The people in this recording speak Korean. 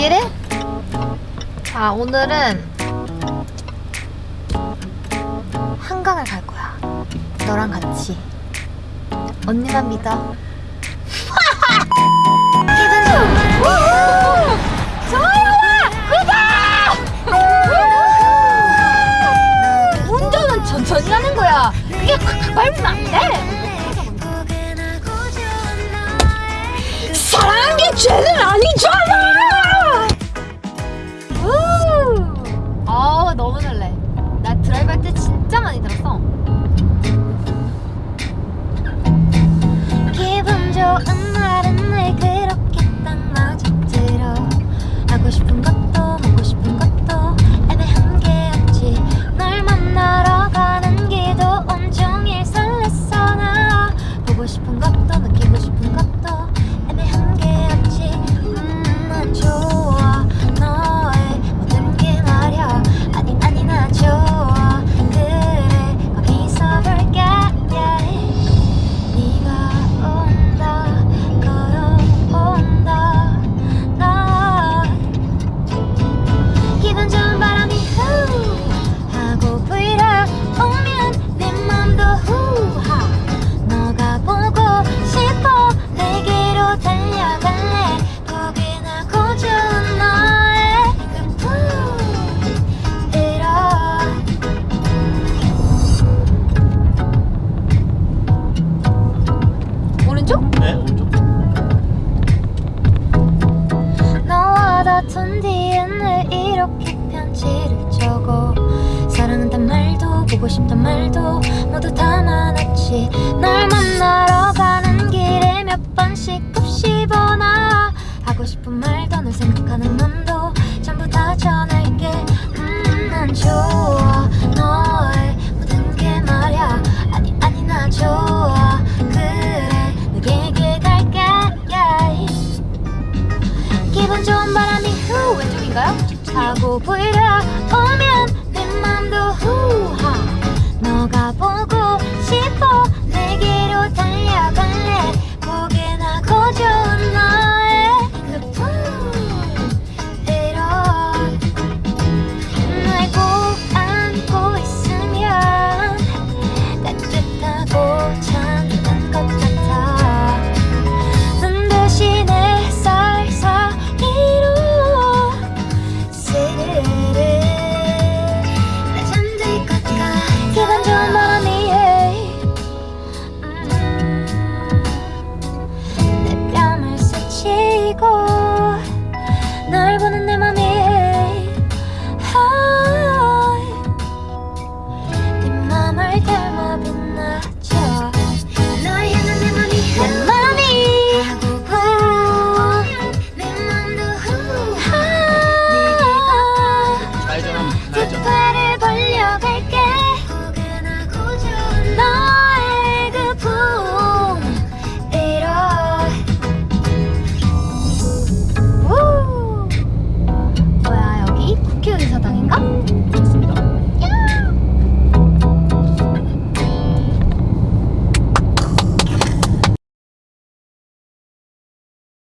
얘기를? 자 오늘은 한강을 갈 거야. 너랑 같이. 언니만 믿어 너무 설레 나 드라이브 할 때 진짜 많이 들었어. 기분 좋은 날은 늘 그렇게 딱 마저 들어 하고 싶은 보고 싶은 것도 느끼고 싶은 것도 보고 싶단 말도 모두 담아놨지. 널 만나러 가는 길에 몇 번씩 곱씹어 나 하고 싶은 말도 널 생각하는 맘도 전부 다 전할게. 음난 좋아. 너의 모든 게 말야. 아니 아니 나 좋아. 그래 너에게 갈게. 기분 좋은 바람이 후 왼쪽인가요? 하고 불어오면 내 맘도 후하 너가 보고